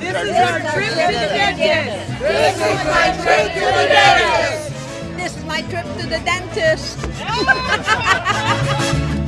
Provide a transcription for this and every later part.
This is our trip to the dentist. This is my trip to the dentist. This is my trip to the dentist.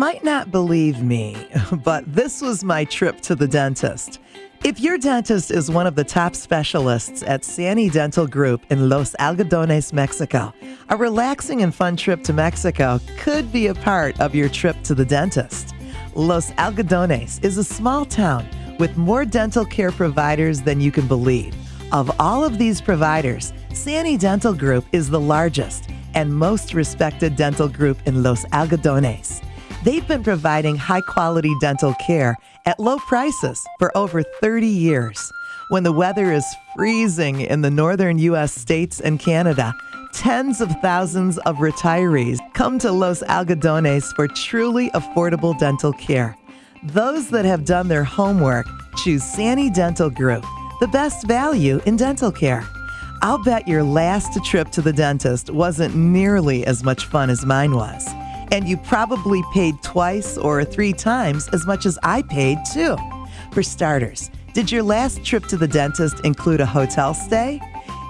might not believe me, but this was my trip to the dentist. If your dentist is one of the top specialists at Sani Dental Group in Los Algodones, Mexico, a relaxing and fun trip to Mexico could be a part of your trip to the dentist. Los Algodones is a small town with more dental care providers than you can believe. Of all of these providers, Sani Dental Group is the largest and most respected dental group in Los Algodones. They've been providing high quality dental care at low prices for over 30 years. When the weather is freezing in the northern U.S. states and Canada, tens of thousands of retirees come to Los Algodones for truly affordable dental care. Those that have done their homework choose Sani Dental Group, the best value in dental care. I'll bet your last trip to the dentist wasn't nearly as much fun as mine was. And you probably paid twice or three times as much as I paid, too. For starters, did your last trip to the dentist include a hotel stay?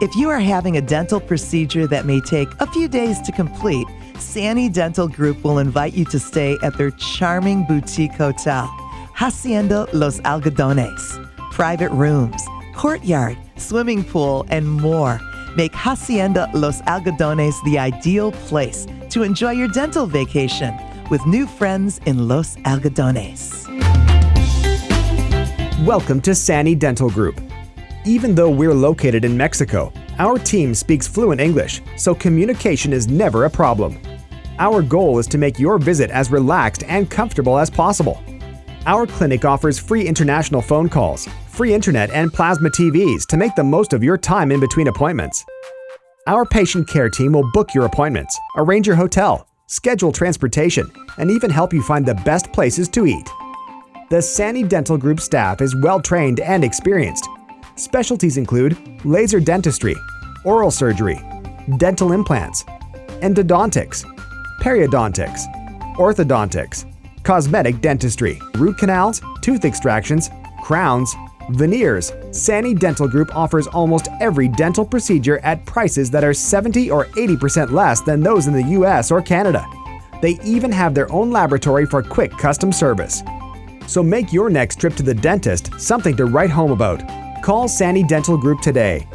If you are having a dental procedure that may take a few days to complete, Sani Dental Group will invite you to stay at their charming boutique hotel, Hacienda Los Algodones. Private rooms, courtyard, swimming pool, and more make Hacienda Los Algodones the ideal place to enjoy your dental vacation with new friends in Los Algodones. Welcome to Sani Dental Group. Even though we're located in Mexico, our team speaks fluent English, so communication is never a problem. Our goal is to make your visit as relaxed and comfortable as possible. Our clinic offers free international phone calls, free internet, and plasma TVs to make the most of your time in between appointments. Our patient care team will book your appointments, arrange your hotel, schedule transportation, and even help you find the best places to eat. The Sani Dental Group staff is well trained and experienced. Specialties include laser dentistry, oral surgery, dental implants, endodontics, periodontics, orthodontics, cosmetic dentistry, root canals, tooth extractions, crowns, veneers. Sani Dental Group offers almost every dental procedure at prices that are 70 or 80% less than those in the US or Canada. They even have their own laboratory for quick custom service. So make your next trip to the dentist something to write home about. Call Sani Dental Group today